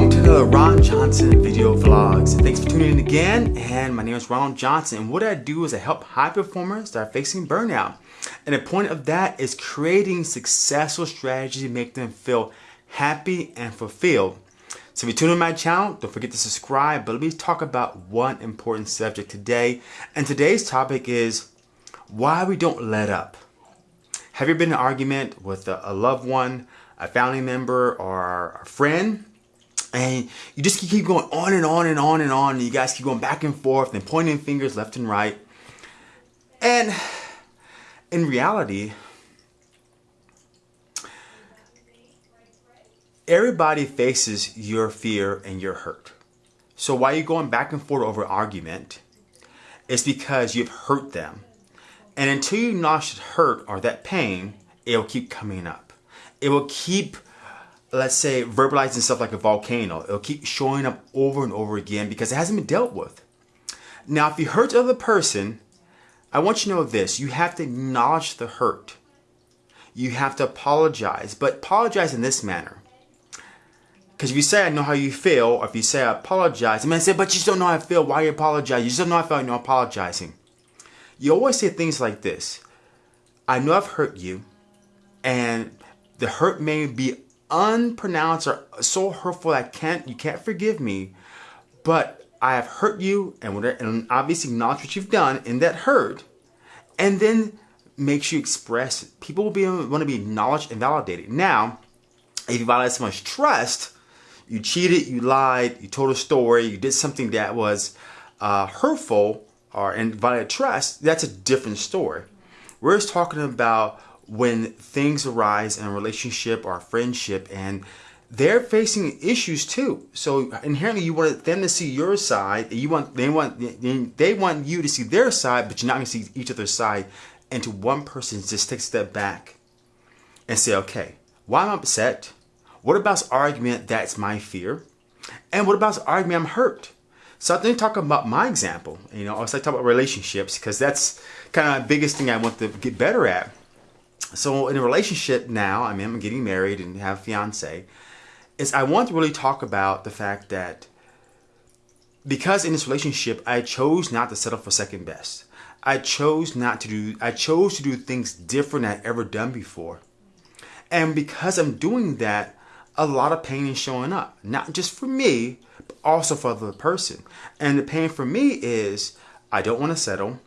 welcome to Ron Johnson video vlogs. Thanks for tuning in again, and my name is Ron Johnson, and what I do is I help high performers that are facing burnout. And the point of that is creating successful strategies to make them feel happy and fulfilled. So if you tune in my channel, don't forget to subscribe, but let me talk about one important subject today. And today's topic is why we don't let up. Have you been in an argument with a, loved one, a family member, or a friend? And you just keep going on and on and on and on. And you guys keep going back and forth and pointing fingers left and right. And in reality, everybody faces your fear and your hurt. So why are you going back and forth over argument, it's because you've hurt them. And until you that hurt or that pain, it will keep coming up. It will keep let's say, verbalizing stuff like a volcano. It'll keep showing up over and over again because it hasn't been dealt with. Now, if you hurt the other person, I want you to know this. You have to acknowledge the hurt. You have to apologize, but apologize in this manner. Because if you say, I know how you feel, or if you say, I apologize, I mean, I say, but you just don't know how I feel. Why are you apologizing? You just don't know how I feel. You're apologizing. You always say things like this. I know I've hurt you, and the hurt may be unpronounced or so hurtful that can't you can't forgive me, but I have hurt you and, whatever, and obviously acknowledge what you've done in that hurt, and then makes you express. People will be want to be acknowledged and validated. Now, if you violate someone's trust, you cheated, you lied, you told a story, you did something that was uh, hurtful or and violated trust. That's a different story. We're just talking about when things arise in a relationship or a friendship and they're facing issues too. So inherently, you want them to see your side. You want they want they want you to see their side, but you're not going to see each other's side. And to one person, just take a step back and say, okay, why am I upset? What about this argument that's my fear? And what about this argument I'm hurt? So I think talking about my example, you know, I was like talking about relationships because that's kind of the biggest thing I want to get better at so in a relationship now, I mean, I'm getting married and have a fiance, is I want to really talk about the fact that because in this relationship, I chose not to settle for second best. I chose not to do, I chose to do things different than I'd ever done before. And because I'm doing that, a lot of pain is showing up, not just for me, but also for the person. And the pain for me is I don't want to settle.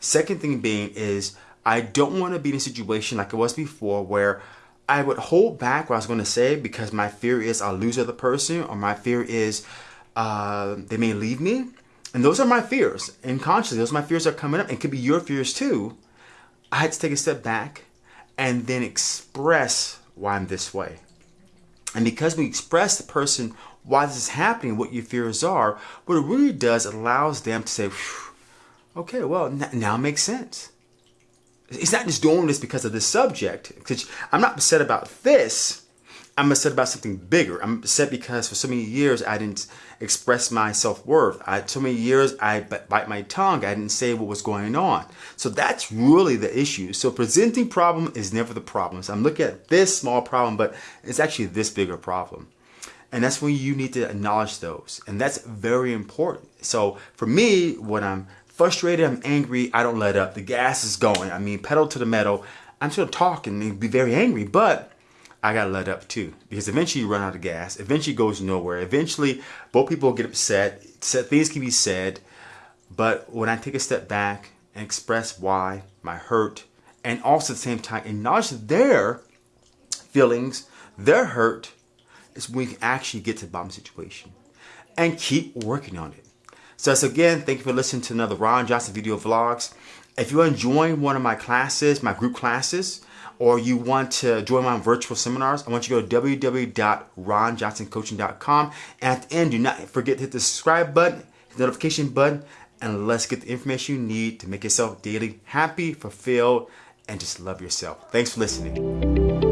Second thing being is I don't want to be in a situation like it was before where I would hold back what I was going to say because my fear is I'll lose the other person or my fear is uh, they may leave me. And those are my fears. And consciously, those my fears are coming up. And could be your fears too. I had to take a step back and then express why I'm this way. And because we express the person why this is happening, what your fears are, what it really does, it allows them to say, okay, well, now it makes sense He's not just doing this because of this subject. I'm not upset about this. I'm upset about something bigger. I'm upset because for so many years I didn't express my self-worth. I so many years I bite my tongue. I didn't say what was going on. So that's really the issue. So presenting problem is never the problem. So I'm looking at this small problem, but it's actually this bigger problem. And that's when you need to acknowledge those. And that's very important. So for me, when I'm frustrated, I'm angry, I don't let up. The gas is going. I mean, pedal to the metal. I'm still talking and be very angry, but I gotta let up too. Because eventually you run out of gas. Eventually goes nowhere. Eventually both people get upset. Things can be said. But when I take a step back and express why, my hurt, and also at the same time acknowledge their feelings, their hurt, is when we can actually get to the bottom situation. And keep working on it. So that's again, thank you for listening to another Ron Johnson video vlogs. If you're enjoying one of my classes, my group classes, or you want to join my virtual seminars, I want you to go to www.ronjohnsoncoaching.com. And at the end, do not forget to hit the subscribe button, the notification button, and let's get the information you need to make yourself daily happy, fulfilled, and just love yourself. Thanks for listening.